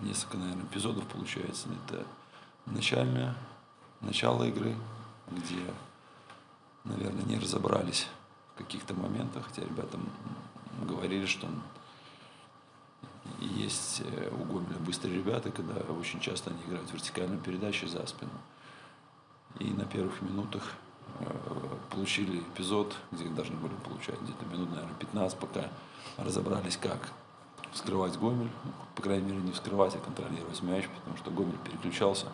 несколько, наверное, эпизодов получается. Это начальное, начало игры, где, наверное, не разобрались в каких-то моментах, хотя ребята говорили, что есть э, у Гомеля быстрые ребята, когда очень часто они играют вертикальную передачу за спину. И на первых минутах э, получили эпизод, где должны были получать где-то минут, наверное, 15, пока разобрались, как вскрывать Гомель, по крайней мере, не вскрывать, а контролировать мяч, потому что Гомель переключался,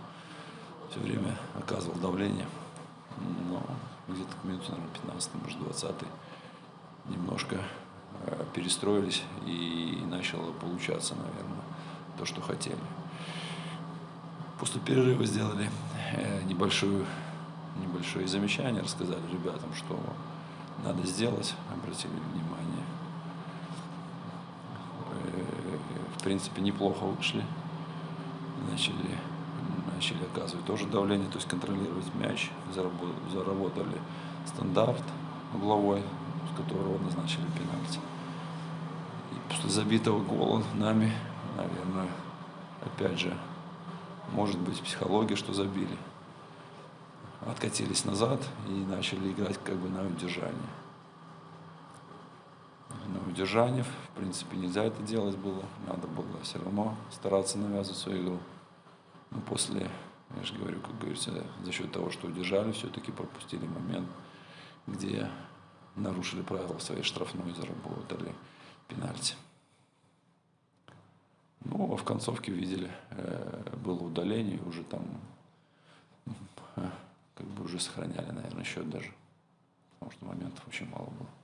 все время оказывал давление. Но где-то к минуте, наверное, 15, может, 20 немножко э, перестроились и начало получаться, наверное, то, что хотели. После перерыва сделали э, небольшую, небольшое замечание, рассказали ребятам, что надо сделать, обратили внимание. В принципе, неплохо вышли, начали, начали оказывать тоже давление, то есть контролировать мяч, заработали стандарт угловой, с которого назначили пенальти. И после забитого гола нами, наверное, опять же, может быть, психология, что забили. Откатились назад и начали играть как бы на удержание. На удержание, в принципе, нельзя это делать было. Надо было все равно стараться навязывать свою игру. Но после, я же говорю, как говорится, за счет того, что удержали, все-таки пропустили момент, где нарушили правила своей штрафной заработали пенальти. Ну, а в концовке видели, э, было удаление, уже там э, как бы уже сохраняли, наверное, счет даже. Потому что моментов очень мало было.